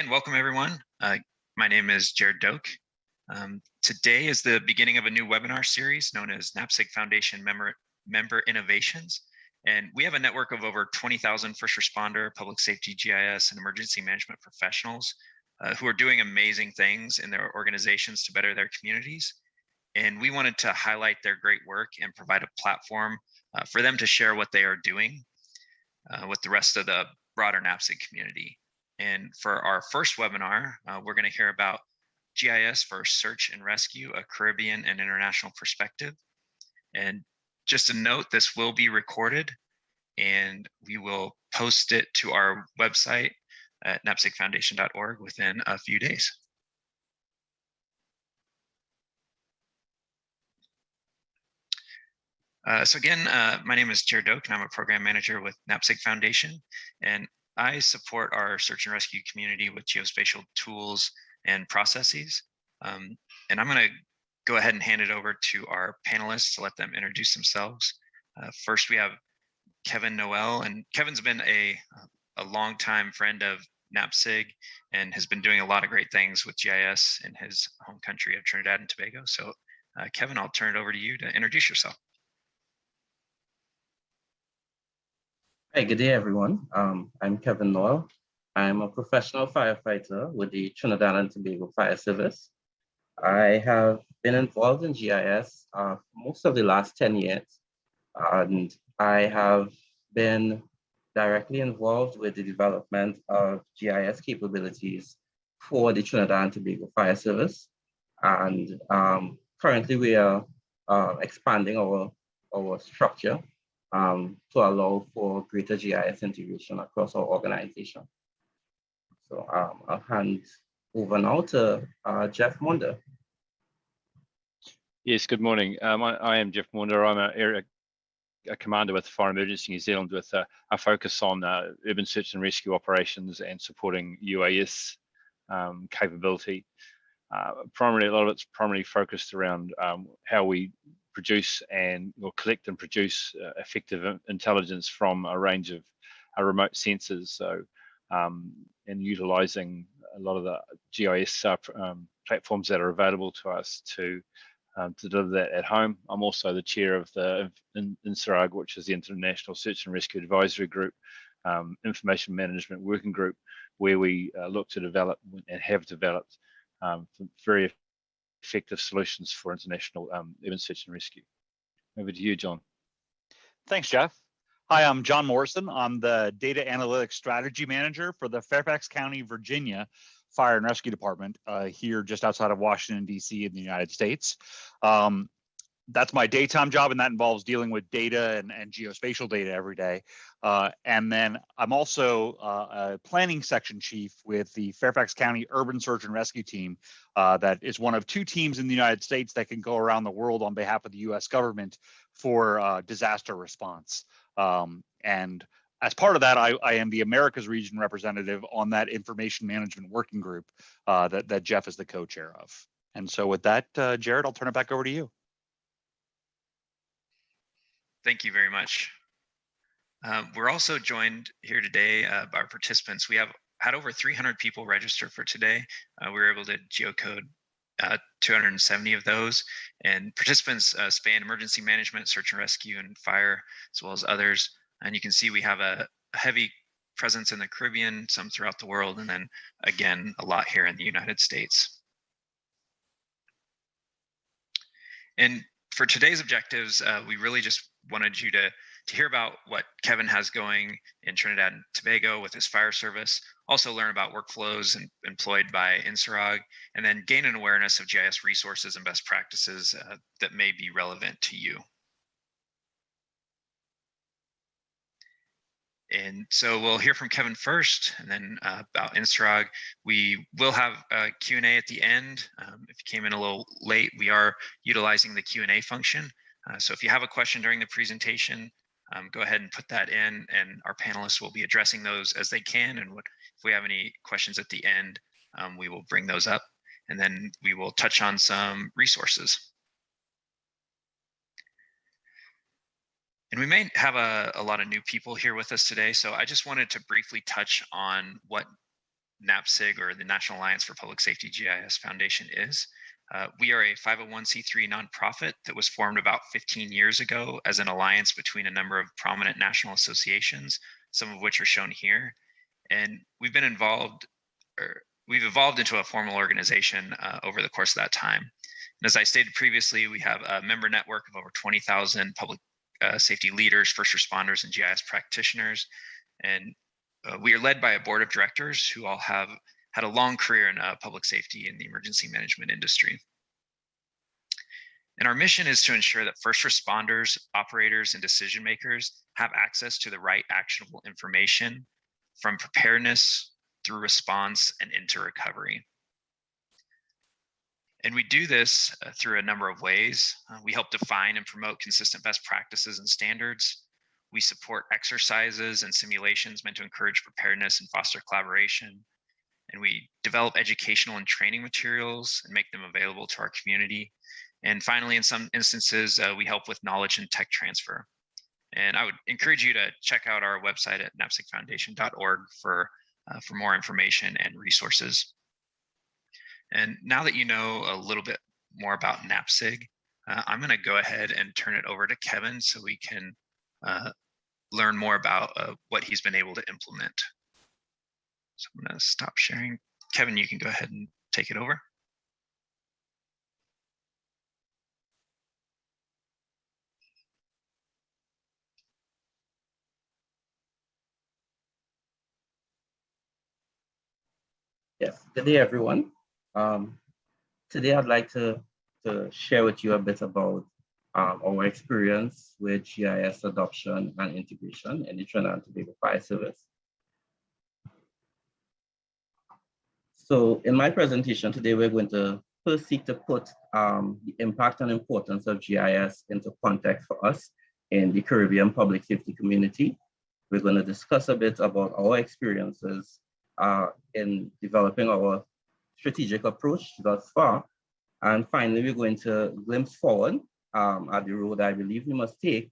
And welcome everyone. Uh, my name is Jared Doke. Um, today is the beginning of a new webinar series known as NAPSG Foundation Member, Member Innovations. And we have a network of over 20,000 first responder, public safety, GIS, and emergency management professionals uh, who are doing amazing things in their organizations to better their communities. And we wanted to highlight their great work and provide a platform uh, for them to share what they are doing uh, with the rest of the broader NAPSG community. And for our first webinar, uh, we're going to hear about GIS for search and rescue, a Caribbean and international perspective. And just a note, this will be recorded and we will post it to our website at napsgfoundation.org within a few days. Uh, so again, uh, my name is Jared Doke and I'm a program manager with NAPSG Foundation. And I support our search and rescue community with geospatial tools and processes. Um, and I'm going to go ahead and hand it over to our panelists to let them introduce themselves. Uh, first, we have Kevin Noel, and Kevin's been a, a longtime friend of NAPSG and has been doing a lot of great things with GIS in his home country of Trinidad and Tobago. So uh, Kevin, I'll turn it over to you to introduce yourself. Hi, good day, everyone. Um, I'm Kevin Noel. I'm a professional firefighter with the Trinidad and Tobago Fire Service. I have been involved in GIS uh, most of the last 10 years, and I have been directly involved with the development of GIS capabilities for the Trinidad and Tobago Fire Service. And um, currently we are uh, expanding our, our structure um, to allow for greater GIS integration across our organization. So um, I'll hand over now to uh, Jeff Munda. Yes, good morning. Um, I, I, am Jeff Munda. I'm a area a commander with Fire Emergency New Zealand with a, a focus on uh, urban search and rescue operations and supporting UAS um, capability. Uh, primarily, a lot of it's primarily focused around um, how we produce and or collect and produce uh, effective intelligence from a range of uh, remote sensors. So, um, and utilizing a lot of the GIS uh, um, platforms that are available to us to um, to deliver that at home. I'm also the chair of the INSARAG, which is the International Search and Rescue Advisory Group, um, Information Management Working Group, where we uh, look to develop and have developed um, very effective solutions for international um, urban search and rescue. Over to you, John. Thanks, Jeff. Hi, I'm John Morrison. I'm the Data Analytics Strategy Manager for the Fairfax County, Virginia Fire and Rescue Department uh, here just outside of Washington, D.C. in the United States. Um, that's my daytime job, and that involves dealing with data and, and geospatial data every day. Uh, and then I'm also uh, a planning section chief with the Fairfax County Urban Search and Rescue Team. Uh, that is one of two teams in the United States that can go around the world on behalf of the U.S. government for uh, disaster response. Um, and as part of that, I, I, am the Americas region representative on that information management working group uh, that, that Jeff is the co-chair of. And so with that, uh, Jared, I'll turn it back over to you. Thank you very much. Um, we're also joined here today uh, by our participants. We have had over 300 people register for today. Uh, we were able to geocode uh, 270 of those and participants uh, span emergency management, search and rescue and fire, as well as others. And you can see we have a, a heavy presence in the Caribbean, some throughout the world, and then again, a lot here in the United States. And for today's objectives, uh, we really just wanted you to to hear about what Kevin has going in Trinidad and Tobago with his fire service, also learn about workflows employed by INSARAG, and then gain an awareness of GIS resources and best practices uh, that may be relevant to you. And so we'll hear from Kevin first, and then uh, about INSARAG. We will have a Q&A at the end. Um, if you came in a little late, we are utilizing the Q&A function. Uh, so if you have a question during the presentation, um, go ahead and put that in, and our panelists will be addressing those as they can. And what, if we have any questions at the end, um, we will bring those up, and then we will touch on some resources. And we may have a, a lot of new people here with us today, so I just wanted to briefly touch on what NAPSG or the National Alliance for Public Safety GIS Foundation is. Uh, we are a 501c3 nonprofit that was formed about 15 years ago as an alliance between a number of prominent national associations, some of which are shown here. And we've been involved, or we've evolved into a formal organization uh, over the course of that time. And as I stated previously, we have a member network of over 20,000 public uh, safety leaders, first responders, and GIS practitioners. And uh, we are led by a board of directors who all have had a long career in uh, public safety and the emergency management industry. And our mission is to ensure that first responders, operators, and decision makers have access to the right actionable information from preparedness through response and into recovery. And we do this uh, through a number of ways. Uh, we help define and promote consistent best practices and standards. We support exercises and simulations meant to encourage preparedness and foster collaboration. And we develop educational and training materials and make them available to our community. And finally, in some instances, uh, we help with knowledge and tech transfer. And I would encourage you to check out our website at napsgfoundation.org for, uh, for more information and resources. And now that you know a little bit more about NAPSG, uh, I'm going to go ahead and turn it over to Kevin so we can uh, learn more about uh, what he's been able to implement. So I'm going to stop sharing. Kevin, you can go ahead and take it over. Yes, good day, everyone. Um, today, I'd like to, to share with you a bit about um, our experience with GIS adoption and integration in the Trinidad and Tobago Fire Service. So in my presentation today, we're going to first seek to put um, the impact and importance of GIS into context for us in the Caribbean public safety community. We're going to discuss a bit about our experiences uh, in developing our strategic approach thus far. And finally, we're going to glimpse forward um, at the road I believe we must take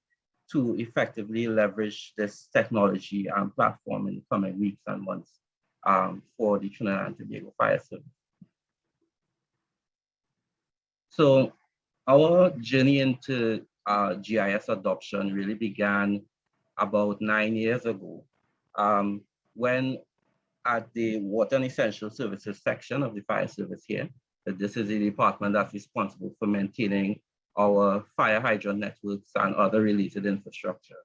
to effectively leverage this technology and platform in the coming weeks and months um, for the Trinidad and Tobago Fire Service. So our journey into uh, GIS adoption really began about nine years ago um, when at the Water and Essential Services section of the fire service here, this is the department that's responsible for maintaining our fire hydrant networks and other related infrastructure.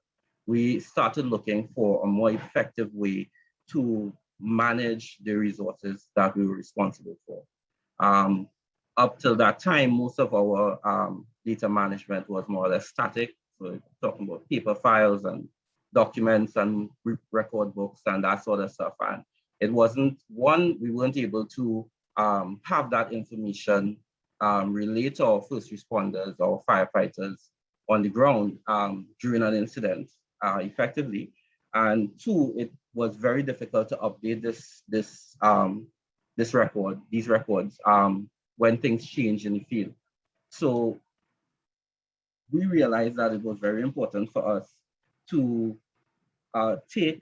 We started looking for a more effective way to manage the resources that we were responsible for. Um, up till that time, most of our um, data management was more or less static. So talking about paper files and documents and record books and that sort of stuff. And it wasn't, one, we weren't able to um, have that information um, relate to our first responders or firefighters on the ground um, during an incident uh, effectively. And two, it was very difficult to update this, this, um, this record, these records um, when things change in the field. So we realized that it was very important for us to uh, take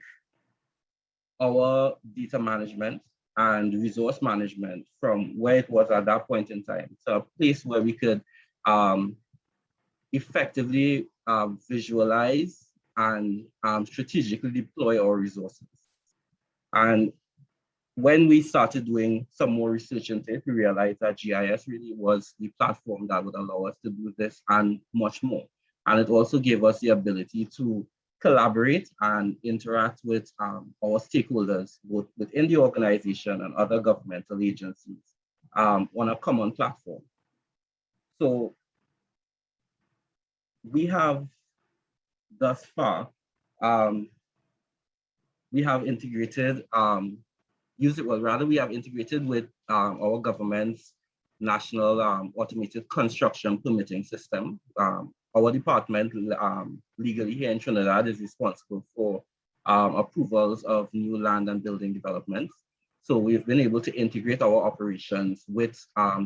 our data management and resource management from where it was at that point in time to a place where we could um, effectively um, visualize and um, strategically deploy our resources. And when we started doing some more research into it, we realized that GIS really was the platform that would allow us to do this and much more. And it also gave us the ability to collaborate and interact with um, our stakeholders, both within the organization and other governmental agencies um, on a common platform. So we have thus far, um, we have integrated, um, use it, well, rather we have integrated with um, our government's national um, automated construction permitting system, um, our department um, legally here in Trinidad is responsible for approvals of new land and building developments. So we've been able to integrate our operations with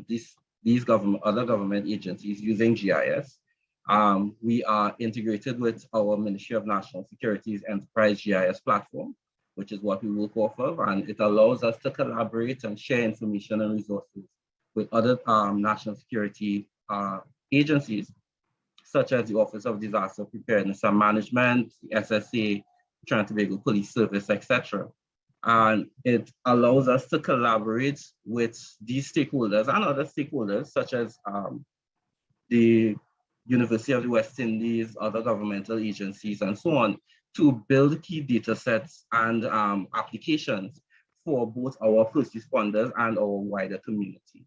these, these government, other government agencies using GIS. Um, we are integrated with our Ministry of National Security's Enterprise GIS platform. which is what we work off of, and it allows us to collaborate and share information and resources with other um, national security uh, agencies, such as the Office of Disaster Preparedness and Management, the SSA, Trinidad Tobago Police Service, etc. And it allows us to collaborate with these stakeholders and other stakeholders, such as um, the University of the West Indies, other governmental agencies, and so on, to build key data sets and um, applications for both our first responders and our wider community.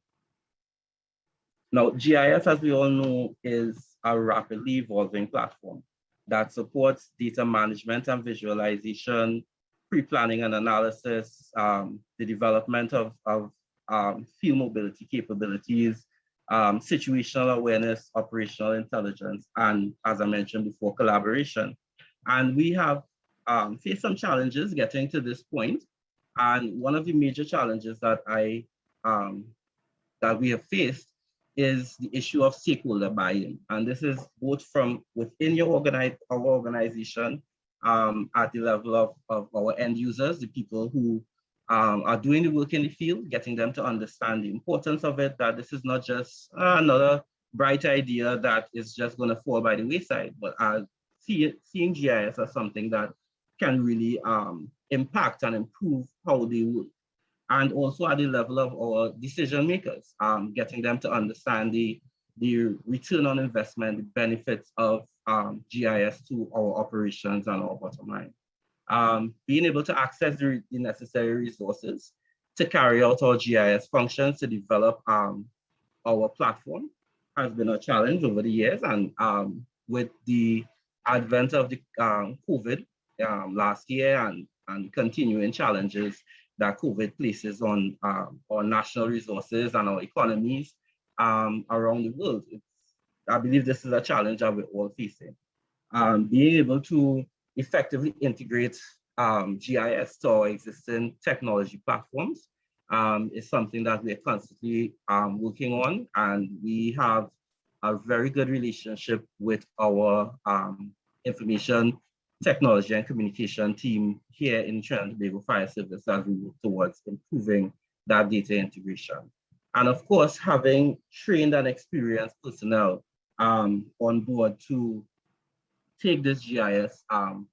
Now, GIS, as we all know, is a rapidly evolving platform that supports data management and visualization, pre-planning and analysis, um, the development of, of um, field mobility capabilities, um, situational awareness, operational intelligence, and as I mentioned before, collaboration. And we have um, faced some challenges getting to this point. And one of the major challenges that I um, that we have faced is the issue of stakeholder buy-in. And this is both from within your organize, our organization um, at the level of, of our end users, the people who um, are doing the work in the field, getting them to understand the importance of it, that this is not just uh, another bright idea that is just going to fall by the wayside, but uh, see seeing GIS as something that can really um, impact and improve how they work. And also at the level of our decision makers, um, getting them to understand the, the return on investment, the benefits of um, GIS to our operations and our bottom line. Um, being able to access the, the, necessary resources to carry out our GIS functions to develop um, our platform has been a challenge over the years. And um, with the advent of the um, COVID um, last year and, and continuing challenges that COVID places on um, our national resources and our economies around the world. It's, I believe this is a challenge that we're all facing. Being able to effectively integrate um, GIS to our existing technology platforms um, is something that we're constantly um, working on. And we have a very good relationship with our information technology and communication team here in Trinidad Tobago Fire Service as we work towards improving that data integration. And of course, having trained and experienced personnel um, on board to take this GIS um,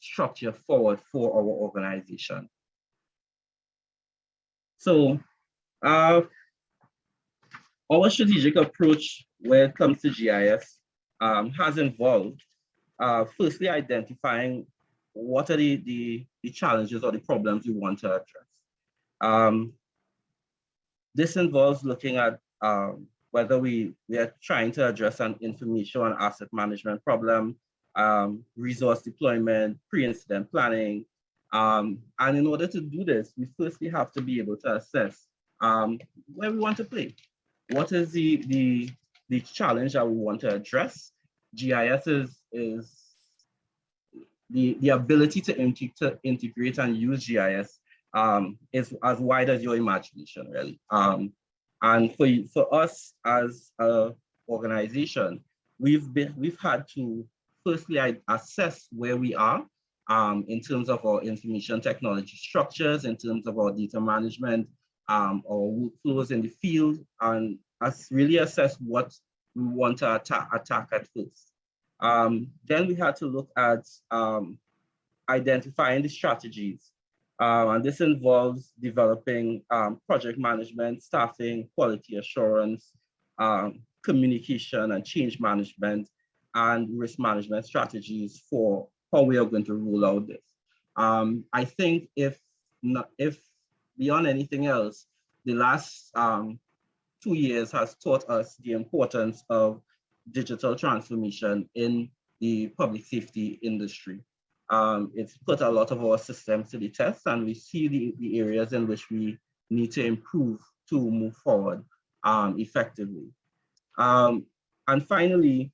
structure forward for our organization. So uh, our strategic approach when it comes to GIS um, has involved uh, firstly identifying what are the, the, the, challenges or the problems we want to address. Um, this involves looking at um, whether we, we are trying to address an information and asset management problem, um, resource deployment, pre-incident planning. Um, and in order to do this, we firstly have to be able to assess um, where we want to play. What is the, the, the challenge that we want to address? GIS is is the, the ability to, to integrate and use GIS um, is as wide as your imagination, really. Um, and for, for us as an organization, we've been we've had to firstly I assess where we are um, in terms of our information technology structures, in terms of our data management, um, our workflows in the field, and us really assess what we want to attack, attack at first. Um, then we had to look at um, identifying the strategies. Um, and this involves developing um, project management, staffing, quality assurance, communication and change management, and risk management strategies for how we are going to roll out this. Um, I think if, not, if beyond anything else, the last two years has taught us the importance of digital transformation in the public safety industry. Um, it's put a lot of our systems to the test and we see the, the areas in which we need to improve to move forward um, effectively. Um, and finally,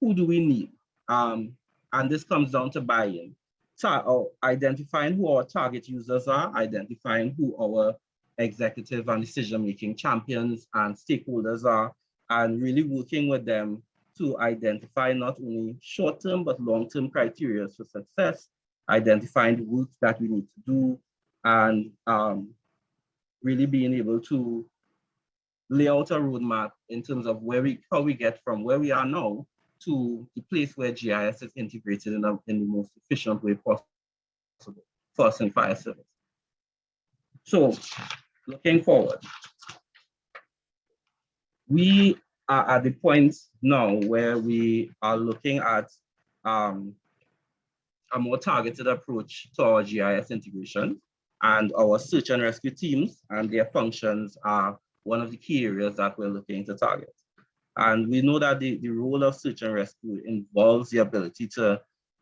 who do we need? Um, and this comes down to buy-in. So, identifying who our target users are, identifying who our executive and decision-making champions and stakeholders are, and really working with them to identify not only short-term but long-term criteria for success identifying the routes that we need to do, and um, really being able to lay out a roadmap in terms of where we how we get from where we are now to the place where GIS is integrated in, a, in the most efficient way possible for us in fire service. So looking forward, we are at the point now where we are looking at um, a more targeted approach to our GIS integration and our search and rescue teams and their functions are one of the key areas that we're looking to target. And we know that the, the role of search and rescue involves the ability to,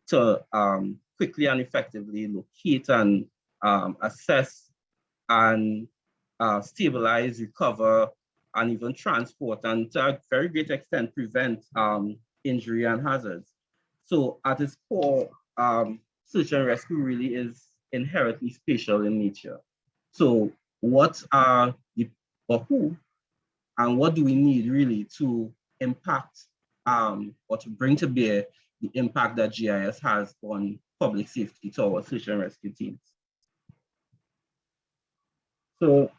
to um, quickly and effectively locate and um, assess and uh, stabilize, recover, and even transport, and to a very great extent prevent um, injury and hazards. So at its core, um, search and rescue really is inherently spatial in nature. So what are the, or who, and what do we need really to impact um, or to bring to bear the impact that GIS has on public safety to our search and rescue teams? So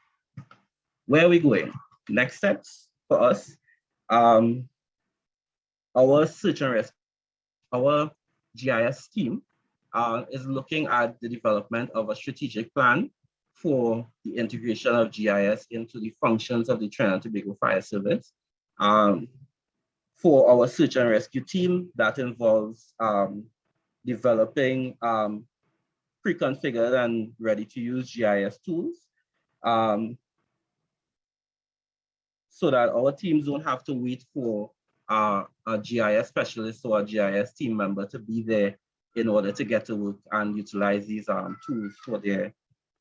where are we going? Next steps for us, um, our search and rescue, our GIS team uh, is looking at the development of a strategic plan for the integration of GIS into the functions of the Trinidad and Tobago Fire Service. Um, for our search and rescue team, that involves um, developing um, pre-configured and ready-to-use GIS tools um, so that our teams don't have to wait for uh, a GIS specialist or a GIS team member to be there in order to get to work and utilize these um, tools for their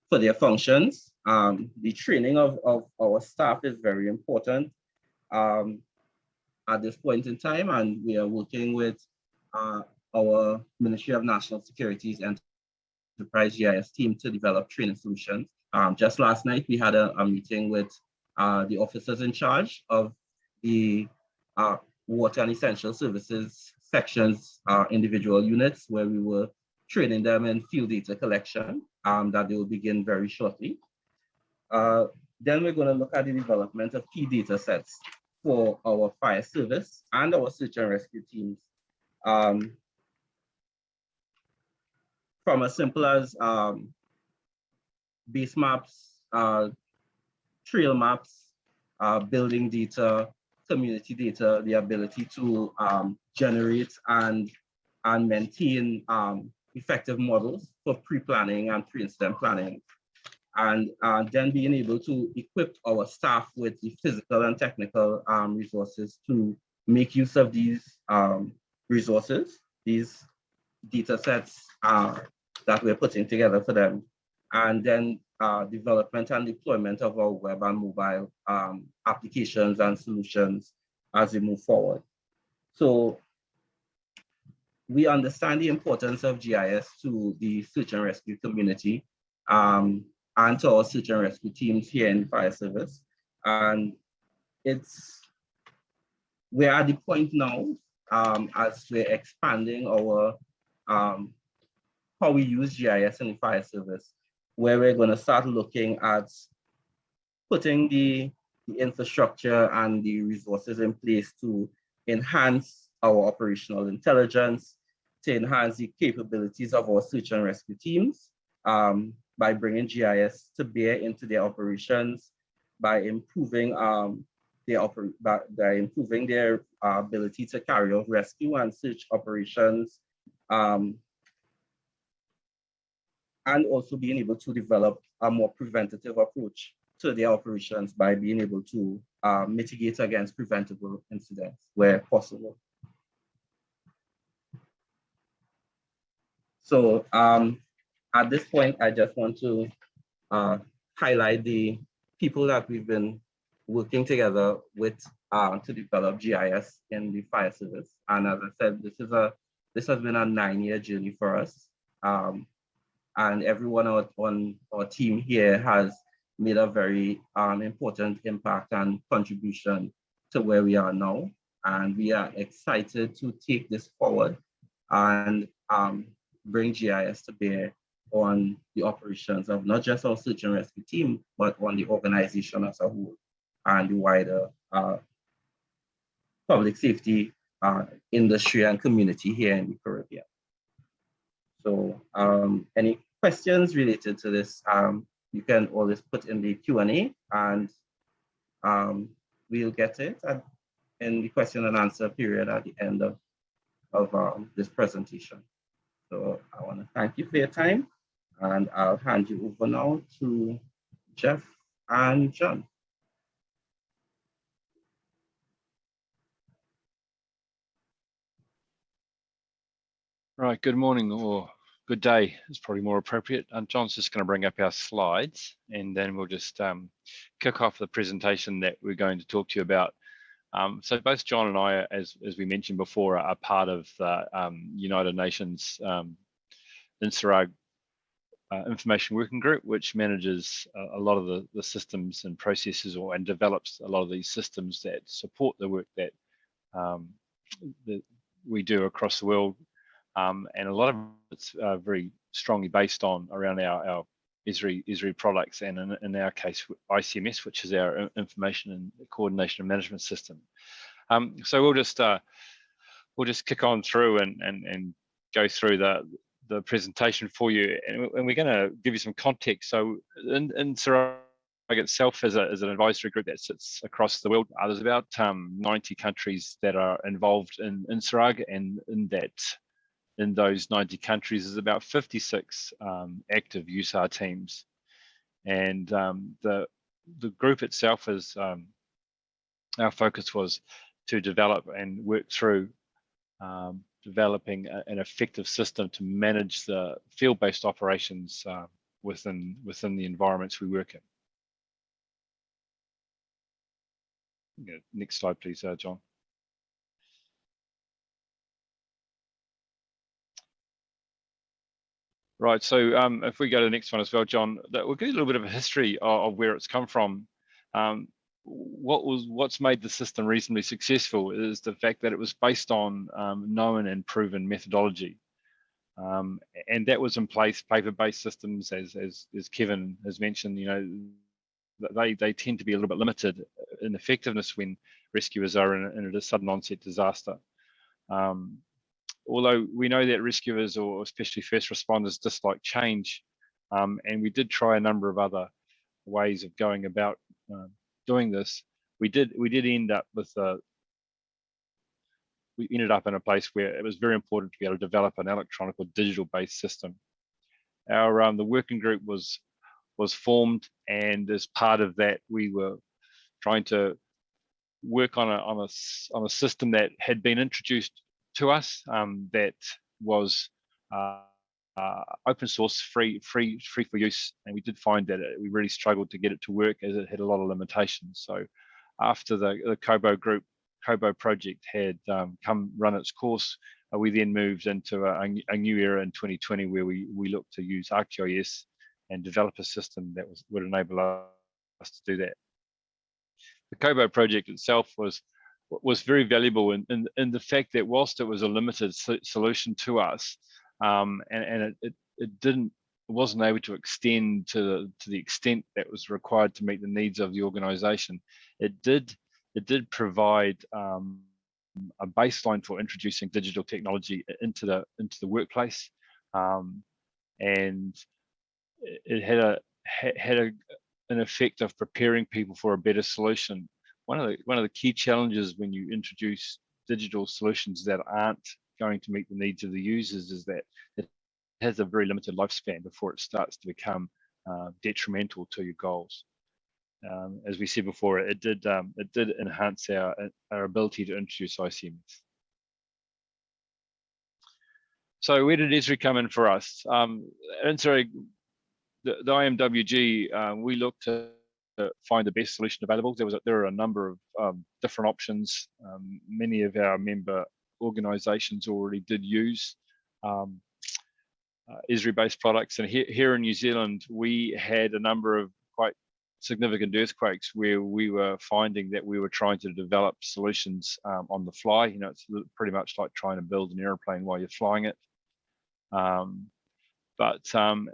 for their functions. Um, the training of, of our staff is very important um, at this point in time, and we are working with uh, our Ministry of National Security's Enterprise GIS team to develop training solutions. Um, just last night, we had a, a meeting with uh, the officers in charge of the uh, water and essential services sections, uh, individual units where we were training them in field data collection um, that they will begin very shortly. Uh, then we're going to look at the development of key data sets for our fire service and our search and rescue teams. Um, from as simple as um, base maps, uh, trail maps, uh, building data, community data, the ability to um, generate and, and maintain um, effective models for pre-planning and pre-incident planning. And uh, then being able to equip our staff with the physical and technical um, resources to make use of these um, resources, these data sets uh, that we're putting together for them. And then uh, development and deployment of our web and mobile um, applications and solutions as we move forward. So we understand the importance of GIS to the search and rescue community um, and to our search and rescue teams here in fire service. And it's, we're at the point now um, as we're expanding our, um, how we use GIS in the fire service, where we're gonna start looking at putting the, the infrastructure and the resources in place to enhance our operational intelligence, to enhance the capabilities of our search and rescue teams um, by bringing GIS to bear into their operations, by improving um, their oper by, by improving their uh, ability to carry out rescue and search operations, um, and also being able to develop a more preventative approach to their operations by being able to uh, mitigate against preventable incidents where possible. So um, at this point, I just want to uh, highlight the people that we've been working together with uh, to develop GIS in the fire service. And as I said, this is a this has been a nine-year journey for us. Um, and everyone on, our team here has made a very um, important impact and contribution to where we are now. And we are excited to take this forward and um, bring GIS to bear on the operations of not just our search and rescue team, but on the organization as a whole and the wider uh, public safety uh, industry and community here in the Caribbean. So um, any questions related to this, um, you can always put in the Q&A and um, we'll get it at, in the question and answer period at the end of, of um, this presentation. So I want to thank you for your time and I'll hand you over now to Jeff and John. Right, good morning or good day is probably more appropriate. And John's just going to bring up our slides and then we'll just um, kick off the presentation that we're going to talk to you about. Um, so both John and I, as, as we mentioned before, are part of the um, United Nations um, uh, Information Working Group, which manages a, a lot of the, the systems and processes or and develops a lot of these systems that support the work that, um, that we do across the world. Um, and a lot of it's uh, very strongly based on around our, our Esri products and in, in our case ICMS, which is our information and coordination and management system. Um, so we'll just uh, we'll just kick on through and and and go through the the presentation for you, and, we're going to give you some context. So in, in itself is, a, is an advisory group that sits across the world. Uh, there's about um, 90 countries that are involved in, in and in that in those 90 countries is about 56 um, active USAR teams. And um, the, the group itself is, um, our focus was to develop and work through um, developing a, an effective system to manage the field-based operations uh, within, within the environments we work in. Next slide, please, uh, John. Right, so um, if we go to the next one as well, John, that we'll give you a little bit of a history of, of where it's come from. Um, what was what's made the system reasonably successful is the fact that it was based on um, known and proven methodology. Um, and that was in place, paper-based systems, as, as, as Kevin has mentioned, you know, they, they tend to be a little bit limited in effectiveness when rescuers are in, in a sudden onset disaster. Um, although we know that rescuers or especially first responders dislike change, um, and we did try a number of other ways of going about uh, doing this, we did we did end up with a we ended up in a place where it was very important to be able to develop an electronic or digital based system. Our um, the working group was was formed, and as part of that, we were trying to work on a on a on a system that had been introduced to us um, that was uh, uh, open source, free, free, free for use, and we did find that it, we really struggled to get it to work as it had a lot of limitations. So after the, the Kobo group, Kobo project had um, come run its course, uh, we then moved into a, a, new era in 2020 where we we looked to use ArcGIS and develop a system that was would enable us to do that. The Kobo project itself was was very valuable in, in, in, the fact that whilst it was a limited so solution to us um, and, and it, it, it, didn't wasn't able to extend to the, to the extent that was required to meet the needs of the organization it did it did provide um, a baseline for introducing digital technology into the into the workplace. Um, and it had a had a, an effect of preparing people for a better solution one of the one of the key challenges when you introduce digital solutions that aren't going to meet the needs of the users is that it has a very limited lifespan before it starts to become uh, detrimental to your goals. Um, as we said before, it did um, it did enhance our our ability to introduce ICMS. So where did Esri come in for us? Um, and sorry, the, the IMWG, uh, we looked to to find the best solution available. There was a, there are a number of um, different options. Um, many of our member organisations already did use um, uh, Esri-based products, and here, here in New Zealand, we had a number of quite significant earthquakes where we were finding that we were trying to develop solutions um, on the fly. You know, it's pretty much like trying to build an airplane while you're flying it. Um, but um,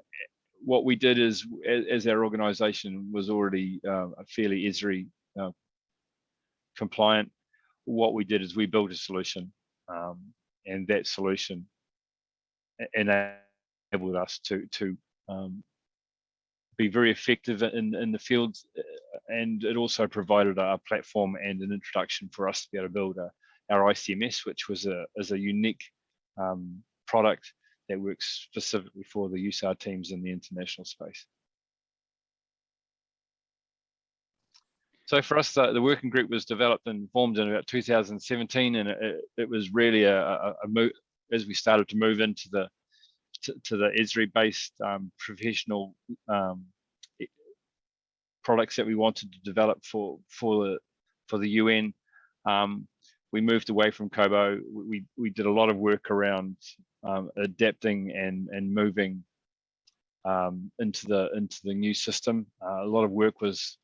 what we did is, as our organisation was already uh, fairly ESRI uh, compliant, what we did is we built a solution, um, and that solution enabled us to to um, be very effective in in the field, uh, and it also provided a platform and an introduction for us to be able to build a, our ICMS, which was a is a unique um, product that works specifically for the USAR teams in the international space. So for us, the, the working group was developed and formed in about 2017, and it, it was really a, a, a move as we started to move into the to, to the Esri-based um, professional um, products that we wanted to develop for for the for the UN. Um, we moved away from Kobo. We we did a lot of work around um, adapting and and moving um, into the into the new system. Uh, a lot of work was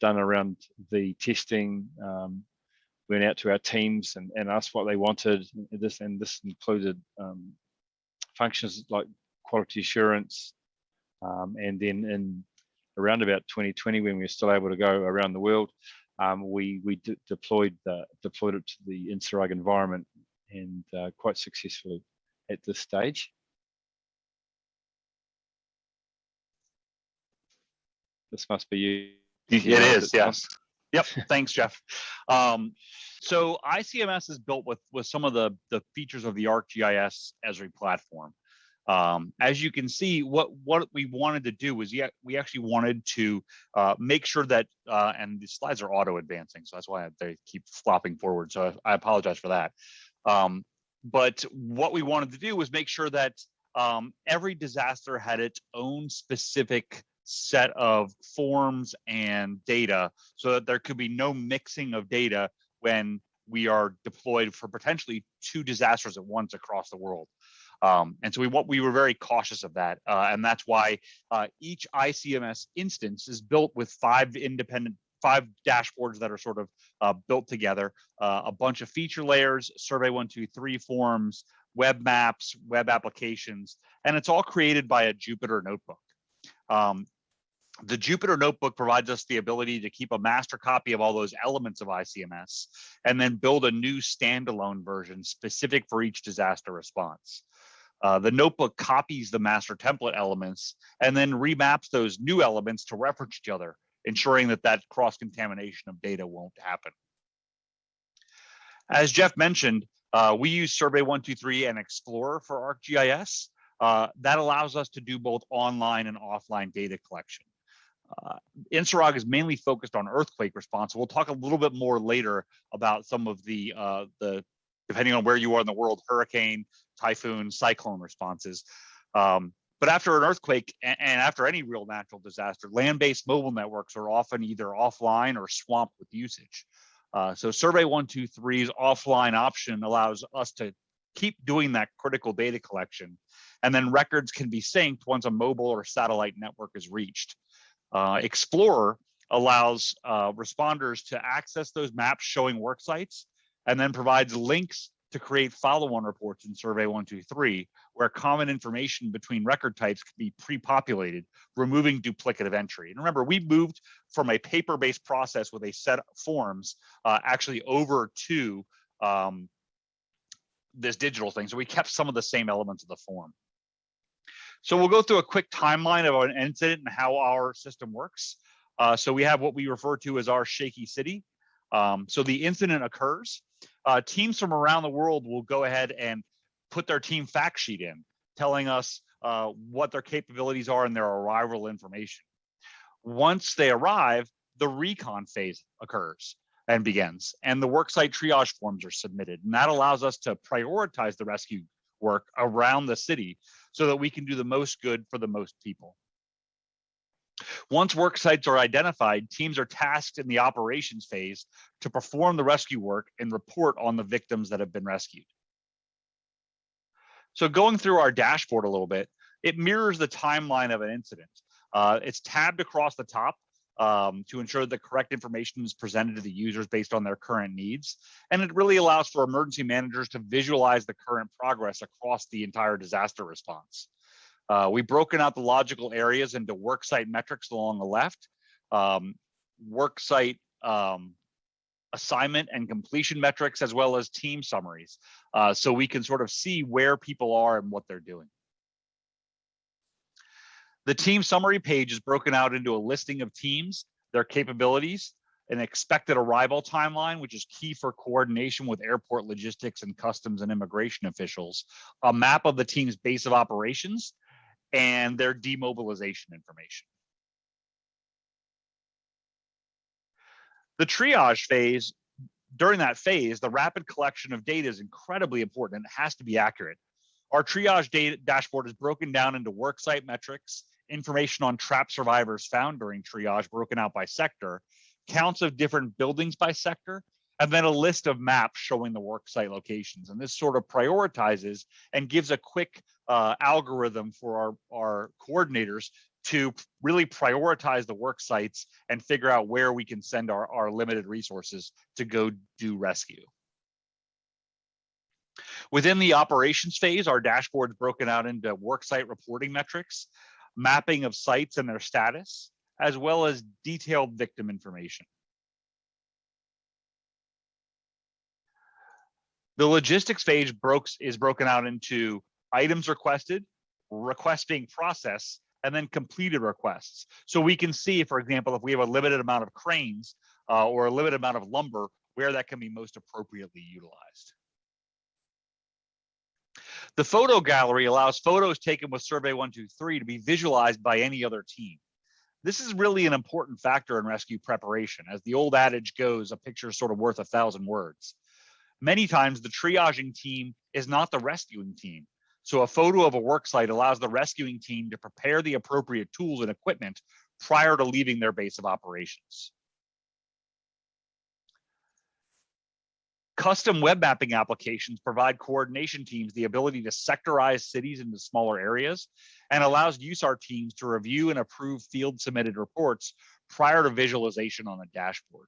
done around the testing. Um, went out to our teams and, and asked what they wanted. This and this included um, functions like quality assurance, um, and then in around about 2020, when we were still able to go around the world, um, we we deployed the deployed it to the INSARAG environment and uh, quite successfully at this stage. This must be you. It Yeah, is, on. yes. Yep, thanks, Jeff. Um, so ICMS is built with with some of the the features of the ArcGIS Esri platform. Um, as you can see, what what we wanted to do was yeah, we actually wanted to uh, make sure that uh, and the slides are auto advancing, so that's why they keep flopping forward. So I, I apologize for that. Um, but what we wanted to do was make sure that um, every disaster had its own specific set of forms and data so that there could be no mixing of data when we are deployed for potentially two disasters at once across the world. Um, and so we what we were very cautious of that, uh, and that's why uh, each ICMS instance is built with five independent five dashboards that are sort of uh, built together, uh, a bunch of feature layers, survey one, two, three forms, web maps, web applications, and it's all created by a Jupyter notebook. Um, the Jupyter Notebook provides us the ability to keep a master copy of all those elements of ICMS and then build a new standalone version specific for each disaster response. Uh, the notebook copies the master template elements and then remaps those new elements to reference each other, ensuring that that cross-contamination of data won't happen. As Jeff mentioned, uh, we use Survey123 and Explorer for ArcGIS. Uh, that allows us to do both online and offline data collection. Uh, is mainly focused on earthquake response. We'll talk a little bit more later about some of the, uh, the depending on where you are in the world, hurricane, typhoon, cyclone responses. Um, but after an earthquake and, after any real natural disaster, land-based mobile networks are often either offline or swamped with usage. Uh, so Survey 123's offline option allows us to keep doing that critical data collection, and then records can be synced once a mobile or satellite network is reached. Uh, Explorer allows uh, responders to access those maps showing work sites and then provides links to create follow-on reports in Survey 123, where common information between record types can be pre-populated, removing duplicative entry. And remember, we moved from a paper-based process with a set of forms uh, actually over to um, this digital thing. So we kept some of the same elements of the form. So we'll go through a quick timeline of an incident and how our system works. Uh, so we have what we refer to as our shaky city. Um, so the incident occurs. Uh, teams from around the world will go ahead and put their team fact sheet in, telling us uh, what their capabilities are and their arrival information. Once they arrive, the recon phase occurs and begins, and the worksite triage forms are submitted. And that allows us to prioritize the rescue work around the city so that we can do the most good for the most people. Once work sites are identified, teams are tasked in the operations phase to perform the rescue work and report on the victims that have been rescued. So going through our dashboard a little bit, it mirrors the timeline of an incident. Uh, it's tabbed across the top. um, to ensure the correct information is presented to the users based on their current needs. And it really allows for emergency managers to visualize the current progress across the entire disaster response. Uh, we've broken out the logical areas into worksite metrics along the left, um, worksite um, assignment and completion metrics, as well as team summaries. Uh, so we can sort of see where people are and what they're doing. The team summary page is broken out into a listing of teams, their capabilities, an expected arrival timeline, which is key for coordination with airport logistics and customs and immigration officials, a map of the team's base of operations, and their demobilization information. The triage phase, during that phase, the rapid collection of data is incredibly important and it has to be accurate. Our triage data dashboard is broken down into worksite metrics, information on trap survivors found during triage broken out by sector, counts of different buildings by sector, and then a list of maps showing the worksite locations. And this sort of prioritizes and gives a quick uh, algorithm for our, our coordinators to really prioritize the work sites and figure out where we can send our, our limited resources to go do rescue. Within the operations phase, our dashboard is broken out into worksite reporting metrics, mapping of sites and their status, as well as detailed victim information. The logistics phase brokes, is broken out into items requested, request being processed, and then completed requests. So we can see, for example, if we have a limited amount of cranes uh, or a limited amount of lumber, where that can be most appropriately utilized. The photo gallery allows photos taken with Survey 123 to be visualized by any other team. This is really an important factor in rescue preparation. As the old adage goes, a picture is sort of worth a thousand words. Many times the triaging team is not the rescuing team. So a photo of a work site allows the rescuing team to prepare the appropriate tools and equipment prior to leaving their base of operations. Custom web mapping applications provide coordination teams the ability to sectorize cities into smaller areas and allows USAR teams to review and approve field submitted reports prior to visualization on a dashboard.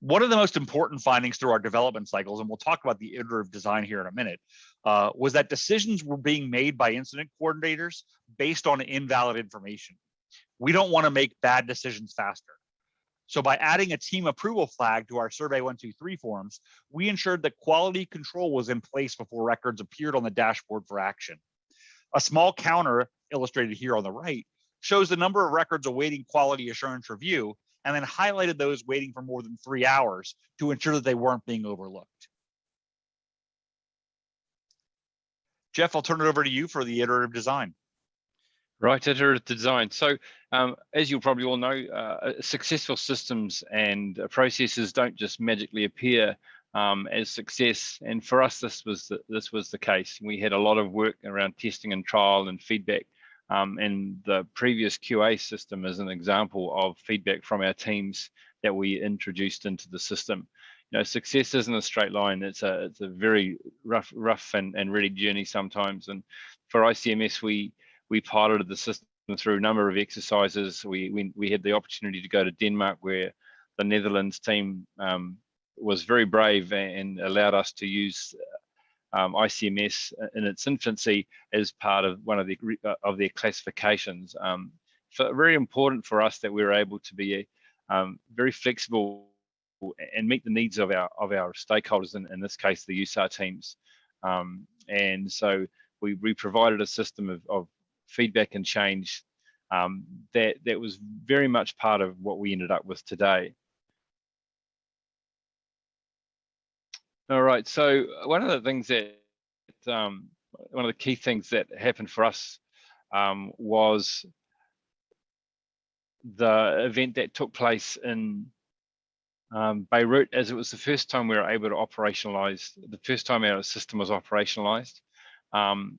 One of the most important findings through our development cycles, and we'll talk about the iterative design here in a minute, uh, was that decisions were being made by incident coordinators based on invalid information. We don't want to make bad decisions faster. So by adding a team approval flag to our Survey 123 forms, we ensured that quality control was in place before records appeared on the dashboard for action. A small counter illustrated here on the right shows the number of records awaiting quality assurance review and then highlighted those waiting for more than three hours to ensure that they weren't being overlooked. Jeff, I'll turn it over to you for the iterative design. Right, iterative design. So um, as you'll probably all know, uh, successful systems and uh, processes don't just magically appear um, as success. And for us, this was the, this was the case. We had a lot of work around testing and trial and feedback. Um, and the previous QA system is an example of feedback from our teams that we introduced into the system. You know, success isn't a straight line. It's a it's a very rough, rough and, and ready journey sometimes. And for ICMS, we we piloted the system through a number of exercises. We, we, we had the opportunity to go to Denmark where the Netherlands team um, was very brave and allowed us to use um, ICMS in its infancy as part of one of the of their classifications. Um, so very important for us that we were able to be um, very flexible and meet the needs of our of our stakeholders, in, in this case, the USAR teams. Um, and so we, we provided a system of, of feedback and change um, that that was very much part of what we ended up with today. All right, so one of the things that um, one of the key things that happened for us um, was the event that took place in um, Beirut, as it was the first time we were able to operationalize, the first time our system was operationalized. Um,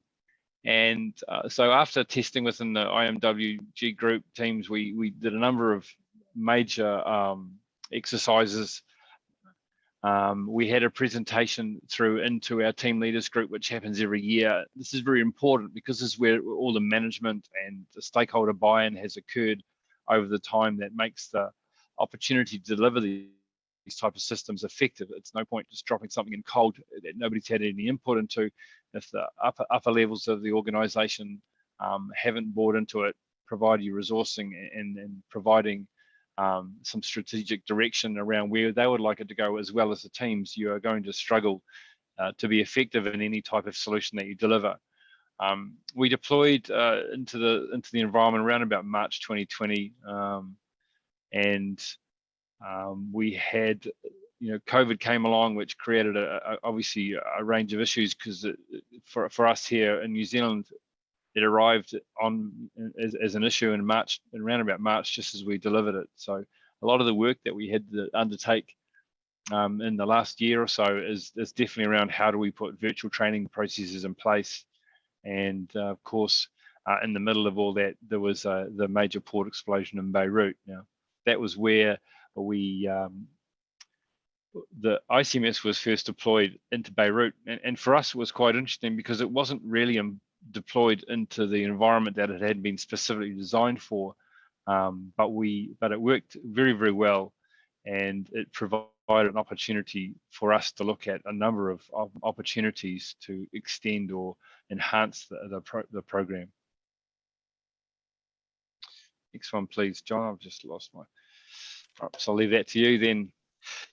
and uh, so after testing within the IMWG group teams, we, we did a number of major um, exercises Um, we had a presentation through into our team leaders group, which happens every year. This is very important because this is where all the management and the stakeholder buy-in has occurred over the time that makes the opportunity to deliver these, type of systems effective. It's no point just dropping something in cold that nobody's had any input into. If the upper, upper levels of the organization um, haven't bought into it, provide you resourcing and, and providing um, some strategic direction around where they would like it to go, as well as the teams, you are going to struggle uh, to be effective in any type of solution that you deliver. Um, we deployed uh, into the into the environment around about March 2020, um, and um, we had, you know, COVID came along, which created a, a obviously a range of issues because for for us here in New Zealand, it arrived on as, as an issue in March, around about March, just as we delivered it. So a lot of the work that we had to undertake um, in the last year or so is, is definitely around how do we put virtual training processes in place. And uh, of course, uh, in the middle of all that, there was uh, the major port explosion in Beirut. Now, that was where we um, the ICMS was first deployed into Beirut, and, and, for us it was quite interesting because it wasn't really deployed into the environment that it had been specifically designed for. Um, but we, but it worked very, very well, and it provided an opportunity for us to look at a number of, of opportunities to extend or enhance the the, pro, the program. Next one, please, John. I've just lost my. So I'll leave that to you then.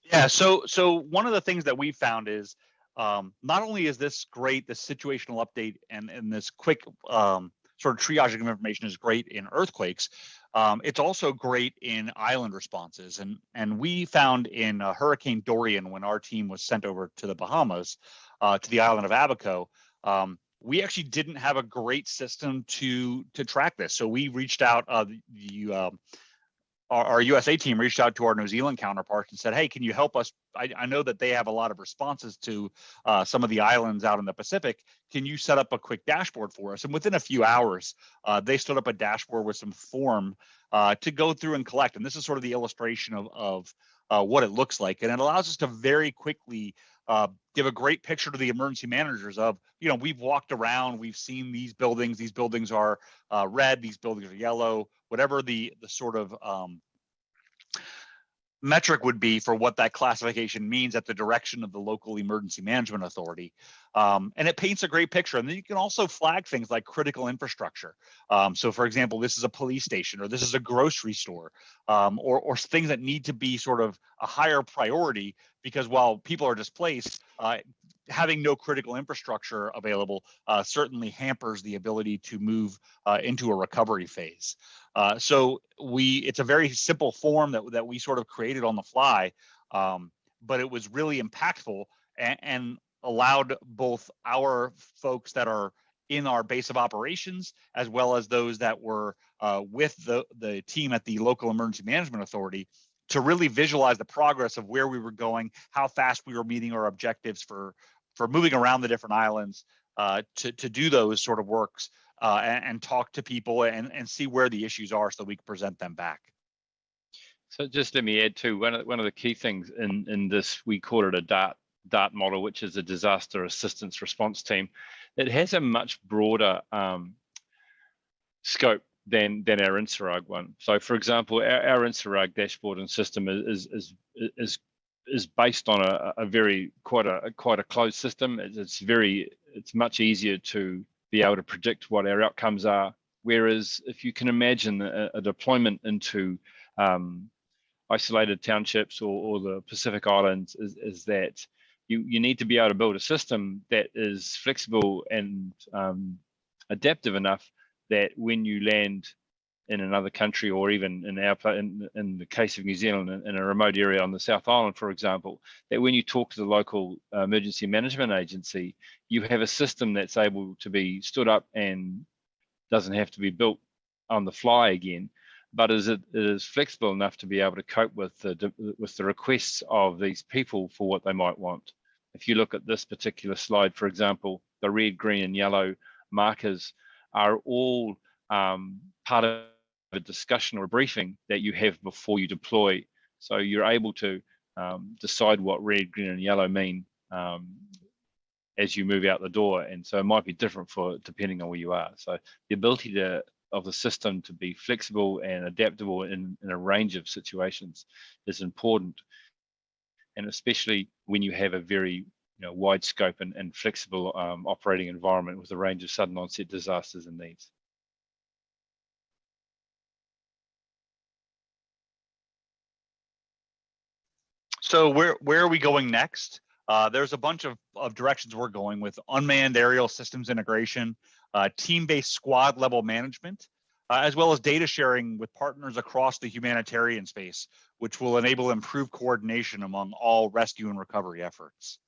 Yeah. So, so one of the things that we found is um, not only is this great, this situational update and, and this quick um, sort of triaging of information is great in earthquakes, um, it's also great in island responses. And, and we found in uh, Hurricane Dorian, when our team was sent over to the Bahamas, uh, to the island of Abaco, um, we actually didn't have a great system to to track this. So we reached out, uh, the, the um, our, our, USA team reached out to our New Zealand counterparts and said, "Hey, can you help us? I, I know that they have a lot of responses to uh, some of the islands out in the Pacific. Can you set up a quick dashboard for us?" And within a few hours, uh, they stood up a dashboard with some form uh, to go through and collect. And this is sort of the illustration of of uh, what it looks like, and it allows us to very quickly uh, give a great picture to the emergency managers of, you know, we've walked around, we've seen these buildings. These buildings are uh, red, these buildings are yellow whatever the the sort of um, metric would be for what that classification means at the direction of the local emergency management authority. Um, and it paints a great picture. And then you can also flag things like critical infrastructure. Um, so for example, this is a police station or this is a grocery store um, or, or things that need to be sort of a higher priority because while people are displaced, uh, having no critical infrastructure available uh, certainly hampers the ability to move uh, into a recovery phase. Uh, so we, it's a very simple form that, that we sort of created on the fly, um, but it was really impactful and, and allowed both our folks that are in our base of operations, as well as those that were uh, with the, the team at the local emergency management authority to really visualize the progress of where we were going, how fast we were meeting our objectives for for moving around the different islands uh, to, to do those sort of works uh, and, and, talk to people and, and see where the issues are so we can present them back. So just let me add to one of, one of the key things in, in this, we call it a DART, DART model, which is a disaster assistance response team. It has a much broader um, scope than than our INSARAG one. So for example, our, our dashboard and system is, is, is is based on a, a very quite a quite a closed system. It's very it's much easier to be able to predict what our outcomes are. Whereas if you can imagine a, a deployment into um, isolated townships or, or, the Pacific Islands is, is, that you, you need to be able to build a system that is flexible and um, adaptive enough that when you land in another country or even in our in, in the case of New Zealand in, in, a remote area on the South Island, for example, that when you talk to the local uh, emergency management agency, you have a system that's able to be stood up and doesn't have to be built on the fly again, but is it, is flexible enough to be able to cope with the with the requests of these people for what they might want. If you look at this particular slide, for example, the red, green, and yellow markers are all um, part of a discussion or a briefing that you have before you deploy. So you're able to um, decide what red, green, and yellow mean um, as you move out the door. And so it might be different for depending on where you are. So the ability to of the system to be flexible and adaptable in, in a range of situations is important. And especially when you have a very you know, wide scope and, and flexible um, operating environment with a range of sudden onset disasters and needs. So where where are we going next? Uh, there's a bunch of, of directions we're going with unmanned aerial systems integration, uh, team-based squad level management, uh, as well as data sharing with partners across the humanitarian space, which will enable improved coordination among all rescue and recovery efforts.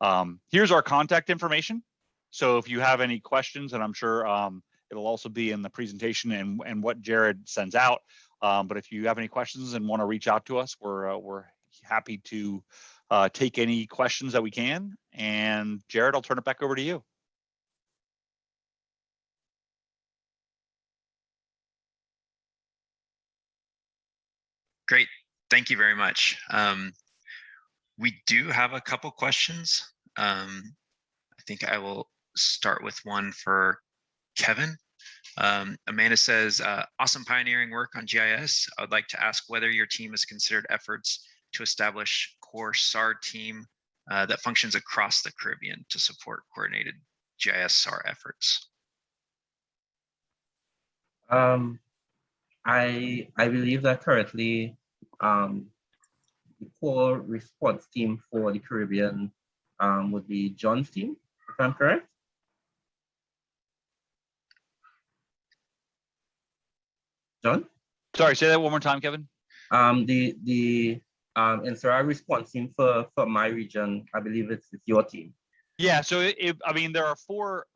Um, here's our contact information. So if you have any questions, and I'm sure um, it'll also be in the presentation and, and what Jared sends out. Um, but if you have any questions and want to reach out to us, we're, uh, we're happy to uh, take any questions that we can. And Jared, I'll turn it back over to you. Great. Thank you very much. Um, we do have a couple questions. Um, I think I will start with one for Kevin. Um, Amanda says, uh, awesome pioneering work on GIS. I would like to ask whether your team has considered efforts to establish core SAR team uh, that functions across the Caribbean to support coordinated GIS SAR efforts. Um, I I believe that currently um, the core response team for the Caribbean um, would be John's team, if I'm correct. John? Sorry, say that one more time, Kevin. Um, the the um, INSARAG response team for, for my region, I believe it's, it's your team. Yeah, so it, it, I mean, there are four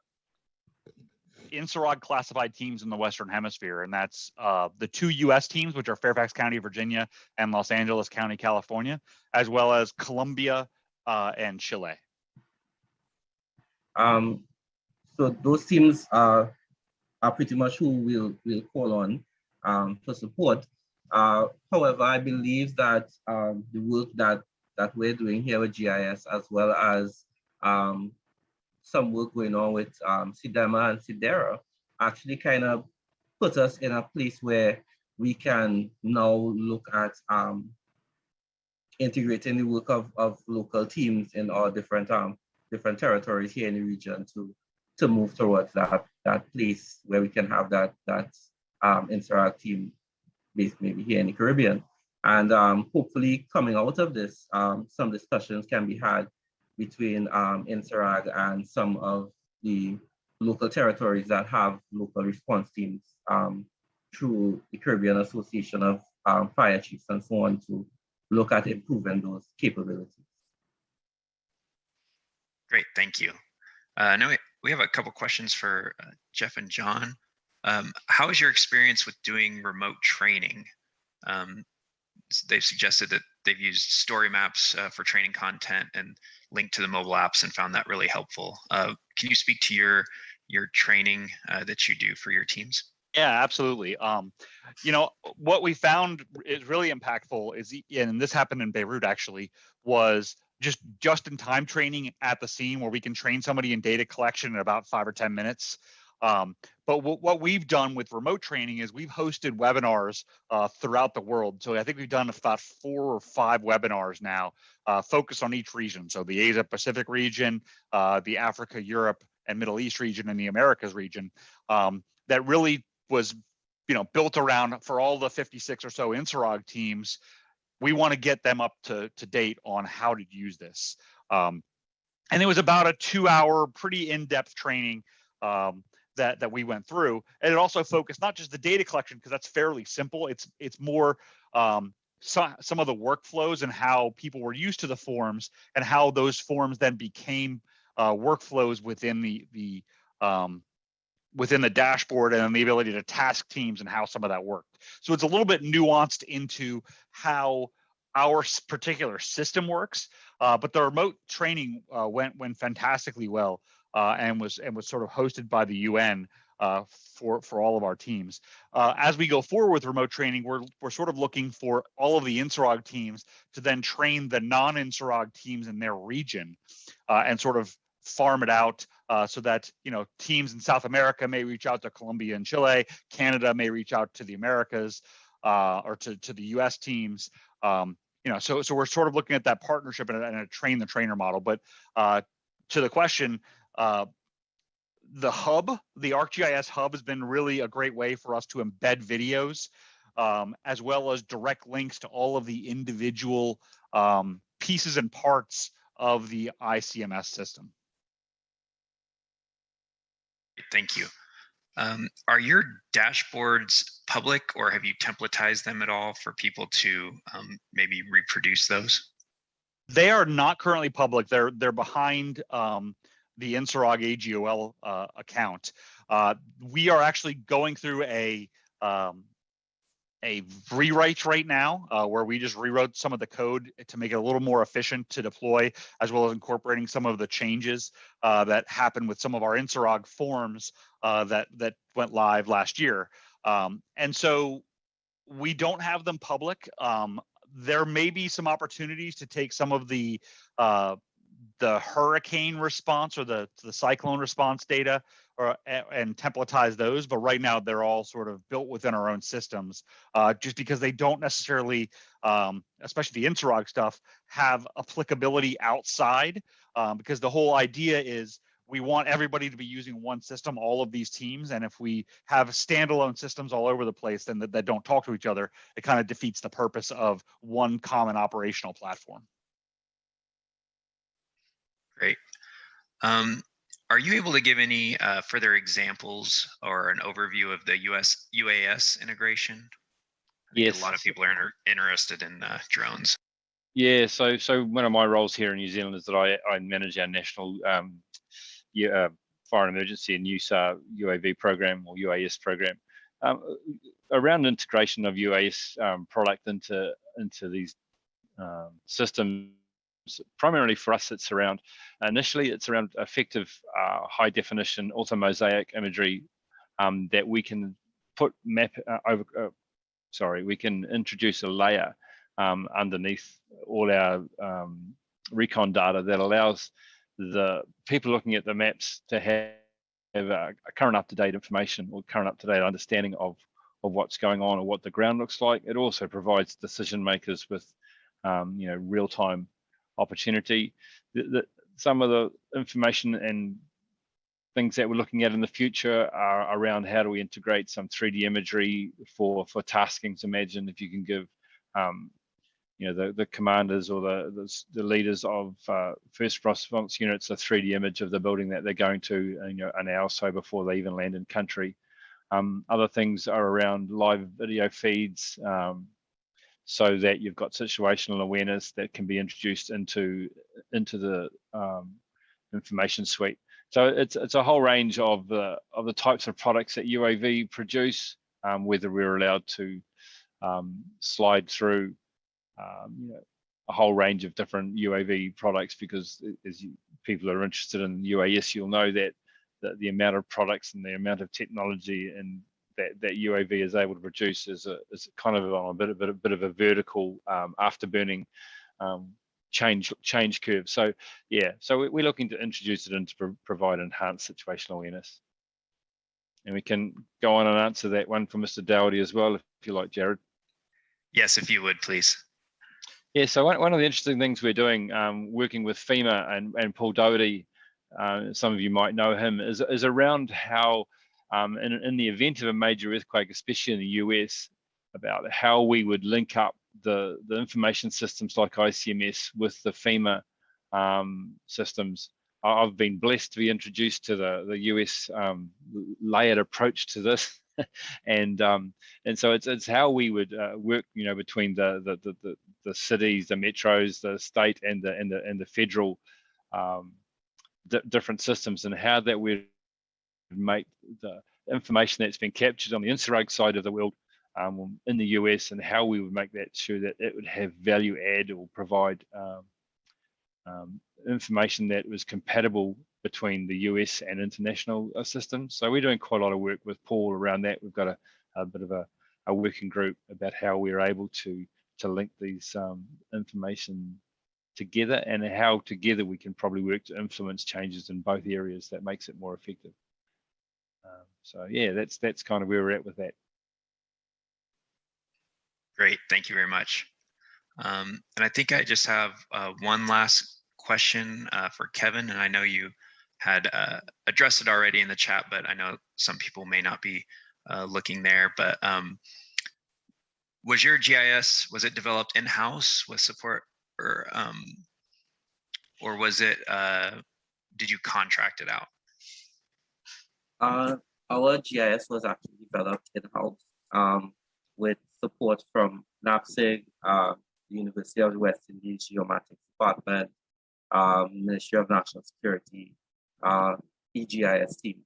INSARAG classified teams in the Western Hemisphere, and that's uh, the two U.S. teams, which are Fairfax County, Virginia, and Los Angeles County, California, as well as Colombia uh, and Chile. Um, so those teams are, are pretty much who we'll, we'll call on um, for support. Uh, however, I believe that um, the work that, that we're doing here with GIS, as well as um, some work going on with um, CDEMA and CDERA, actually kind of put us in a place where we can now look at um, integrating the work of, of local teams in all different um, different territories here in the region to to move towards that that place where we can have that that um, INSARAG team maybe here in the Caribbean. And um, hopefully coming out of this, um, some discussions can be had between um, INSARAG and some of the local territories that have local response teams um, through the Caribbean Association of um, Fire Chiefs and so on to look at improving those capabilities. Great, thank you. Uh, now we, we have a couple questions for uh, Jeff and John. Um, how is your experience with doing remote training? Um, they've suggested that they've used story maps uh, for training content and linked to the mobile apps and found that really helpful. Uh, can you speak to your your training uh, that you do for your teams? Yeah, absolutely. Um, you know, what we found is really impactful is, and this happened in Beirut actually, was just just in time training at the scene where we can train somebody in data collection in about five or 10 minutes. Um, but what we've done with remote training is we've hosted webinars uh, throughout the world. So I think we've done about four or five webinars now uh, focused on each region. So the Asia Pacific region, uh, the Africa, Europe, and Middle East region, and the Americas region. Um, that really was, you know, built around for all the 56 or so INSARAG teams. We want to get them up to to date on how to use this. Um, and it was about a two-hour, pretty in-depth training. Um, that that we went through. And it also focused not just the data collection because that's fairly simple. It's it's more um, so, some of the workflows and how people were used to the forms and how those forms then became uh, workflows within the the um, within the dashboard and the ability to task teams and how some of that worked. So it's a little bit nuanced into how our particular system works uh, but the remote training uh, went went fantastically well uh, and was and was sort of hosted by the UN. uh, for for all of our teams. Uh, as we go forward with remote training, we're we're sort of looking for all of the INSARAG teams to then train the non-INSARAG teams in their region, uh, and sort of farm it out uh, so that you know teams in South America may reach out to Colombia and Chile, Canada may reach out to the Americas uh, or to to the U.S. teams. Um, you know, so so we're sort of looking at that partnership and a, and a train the trainer model. But uh, to the question, uh, the hub, the ArcGIS hub, has been really a great way for us to embed videos, um, as well as direct links to all of the individual um, pieces and parts of the ICMS system. Thank you. Um, are your dashboards public or have you templatized them at all for people to um, maybe reproduce those? They are not currently public. They're they're behind um, the INSARAG AGOL uh, account. Uh, we are actually going through a um, a rewrite right now uh, where we just rewrote some of the code to make it a little more efficient to deploy, as well as incorporating some of the changes uh, that happened with some of our INSARAG forms uh, that that went live last year. Um, and so we don't have them public. Um, there may be some opportunities to take some of the uh, the hurricane response or the the cyclone response data or and templatize those but right now they're all sort of built within our own systems uh, just because they don't necessarily um, especially the INSARAG stuff have applicability outside um, because the whole idea is we want everybody to be using one system all of these teams and if we have standalone systems all over the place then that, that don't talk to each other it kind of defeats the purpose of one common operational platform Great. Um, are you able to give any uh, further examples or an overview of the US UAS integration? Yes. A lot of people are inter- interested in uh, drones. Yeah, so so one of my roles here in New Zealand is that I, I manage our national um, uh, fire and emergency and use uh, UAV program or UAS program. Um, around integration of UAS um, product into into these um, systems, primarily for us, it's around initially it's around effective uh, high definition orthomosaic imagery um, that we can put map uh, over. Uh, sorry, we can introduce a layer um, underneath all our um, recon data that allows the people looking at the maps to have, have a, a current up-to-date information or current up-to-date understanding of of what's going on or what the ground looks like. It also provides decision makers with um, you know real-time opportunity. The, the, some of the information and things that we're looking at in the future are around how do we integrate some 3D imagery for for tasking. Imagine if you can give um, you know the, the commanders or the, the, the leaders of uh, first response units a 3D image of the building that they're going to you know an hour or so before they even land in country. Um, other things are around live video feeds um, so that you've got situational awareness that can be introduced into into the um, information suite. So it's it's a whole range of the of the types of products that UAV produce, um, whether we're allowed to um, slide through um, you know, a whole range of different UAV products because as you, people are interested in UAS, you'll know that, that the amount of products and the amount of technology and that, that UAV is able to produce is a is kind of on a bit, a bit, a bit of a vertical um, afterburning um, change change curve. So yeah, so we, we're looking to introduce it and to pro provide enhanced situational awareness. And we can go on and answer that one for Mr. Dowdy as well, if you like, Jared. Yes, if you would, please. Yeah, so one, one of the interesting things we're doing, um, working with FEMA and, and Paul Doherty, uh, some of you might know him, is, is around how, um, in, in the event of a major earthquake, especially in the US, about how we would link up the, the information systems like ICMS with the FEMA um, systems. I've been blessed to be introduced to the, the US um, layered approach to this. and um, and so it's it's how we would uh, work, you know, between the the, the the the cities, the metros, the state, and the and the and the federal um, different systems, and how that would make the information that's been captured on the INSARAG side of the world um, in the US, and how we would make that sure that it would have value add or provide um, um, information that was compatible between the US and international uh, systems. So we're doing quite a lot of work with Paul around that. We've got a, a bit of a, a working group about how we're able to to link these um, information together and how together we can probably work to influence changes in both areas that makes it more effective. Um, so yeah, that's that's kind of where we're at with that. Great, thank you very much. Um, and I think I just have uh, one last question uh, for Kevin, and I know you had uh, addressed it already in the chat, but I know some people may not be uh, looking there. But um, was your GIS was it developed in house with support, or um, or was it uh, did you contract it out? Uh, our GIS was actually developed in-house um, with support from NAPSG, uh, University of the West Indies Geomatics Department, um, Ministry of National Security, uh, EGIS team.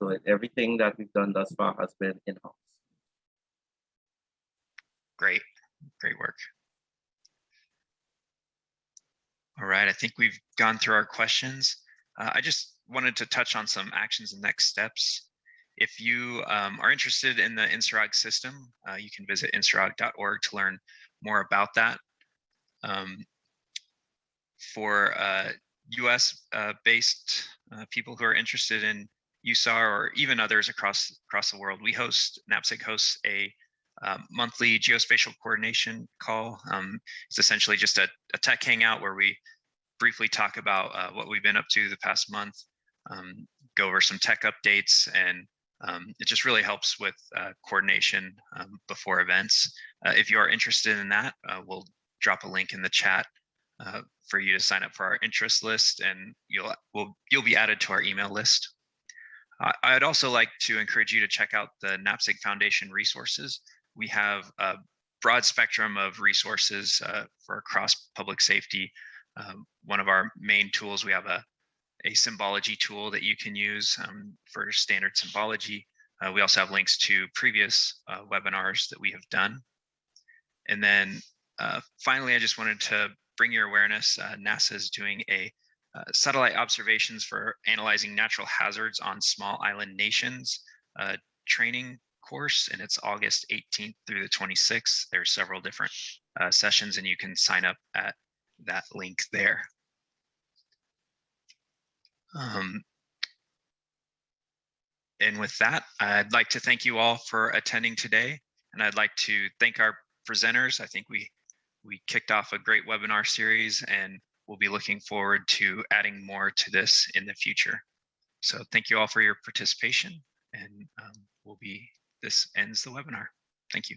So everything that we've done thus far has been in-house. Great, great work. All right, I think we've gone through our questions. Uh, I just wanted to touch on some actions and next steps. If you um, are interested in the INSARAG system, uh, you can visit insarag.org to learn more about that. Um, for uh, US uh, based uh, people who are interested in USAR or even others across across the world, we host, NAPSG hosts a uh, monthly geospatial coordination call. Um, it's essentially just a, a tech hangout where we briefly talk about uh, what we've been up to the past month, um, go over some tech updates, and um, it just really helps with uh, coordination um, before events. Uh, if you are interested in that, uh, we'll drop a link in the chat uh, for you to sign up for our interest list, and you'll will you'll be added to our email list. Uh, I'd also like to encourage you to check out the NAPSG Foundation resources we have a broad spectrum of resources uh, for across public safety. Um, one of our main tools, we have a, a symbology tool that you can use um, for standard symbology. Uh, we also have links to previous uh, webinars that we have done. And then uh, finally, I just wanted to bring your awareness, uh, NASA is doing a uh, satellite observations for analyzing natural hazards on small island nations training course and it's August 18th through the 26th. There are several different uh, sessions and you can sign up at that link there. Um, and with that, I'd like to thank you all for attending today. And I'd like to thank our presenters. I think we we kicked off a great webinar series and we'll be looking forward to adding more to this in the future. So thank you all for your participation and um, we'll be this ends the webinar. Thank you.